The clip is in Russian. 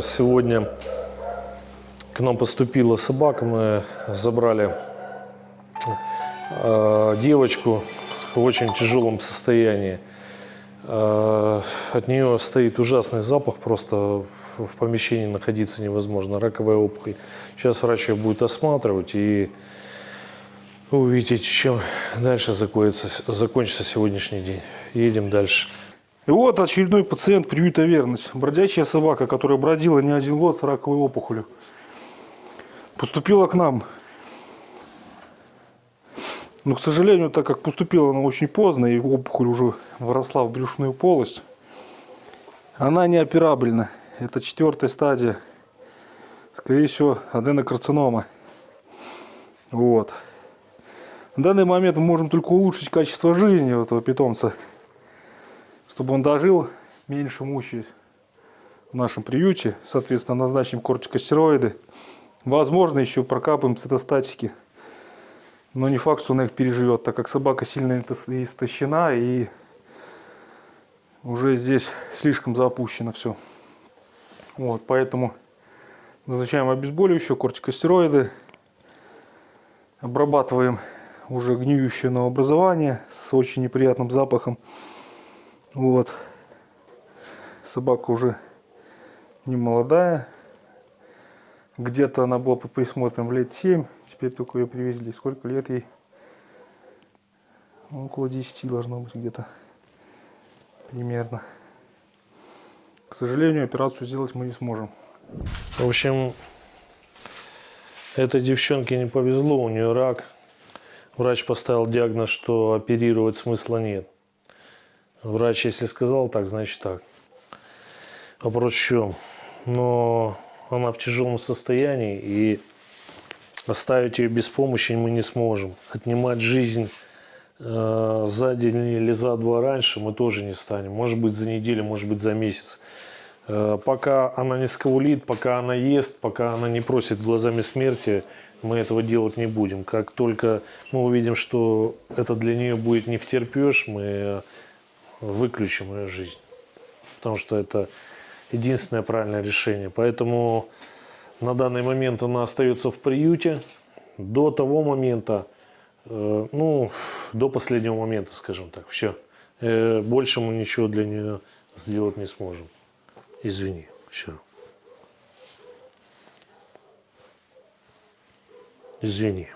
Сегодня к нам поступила собака, мы забрали э, девочку в очень тяжелом состоянии. Э, От нее стоит ужасный запах, просто в помещении находиться невозможно, раковая опухоль. Сейчас врач ее будет осматривать и вы увидите, чем дальше закончится сегодняшний день. Едем дальше. И вот очередной пациент приюта «Верность». Бродячая собака, которая бродила не один год с раковой опухолью. Поступила к нам. Но, к сожалению, так как поступила она очень поздно, и опухоль уже вросла в брюшную полость, она неоперабельна. Это четвертая стадия. Скорее всего, аденокарцинома. Вот. В данный момент мы можем только улучшить качество жизни этого питомца чтобы он дожил, меньше мучаясь в нашем приюте. Соответственно, назначим кортикостероиды. Возможно, еще прокапаем цитостатики. Но не факт, что она их переживет, так как собака сильно истощена и уже здесь слишком запущено все. Вот, поэтому назначаем обезболивающее, кортикостероиды. Обрабатываем уже гниющее новообразование с очень неприятным запахом. Вот. Собака уже не молодая. Где-то она была под присмотром лет 7. Теперь только ее привезли. Сколько лет ей? Около 10 должно быть где-то. Примерно. К сожалению, операцию сделать мы не сможем. В общем, этой девчонке не повезло, у нее рак. Врач поставил диагноз, что оперировать смысла нет. Врач, если сказал так, значит так. Вопрос в чем? Но она в тяжелом состоянии, и оставить ее без помощи мы не сможем. Отнимать жизнь э, за день или за два раньше мы тоже не станем. Может быть, за неделю, может быть, за месяц. Э, пока она не скаулит, пока она ест, пока она не просит глазами смерти, мы этого делать не будем. Как только мы увидим, что это для нее будет не втерпешь, мы выключим ее жизнь. Потому что это единственное правильное решение. Поэтому на данный момент она остается в приюте до того момента, э, ну, до последнего момента, скажем так. Все. Э, больше мы ничего для нее сделать не сможем. Извини. Все. Извини.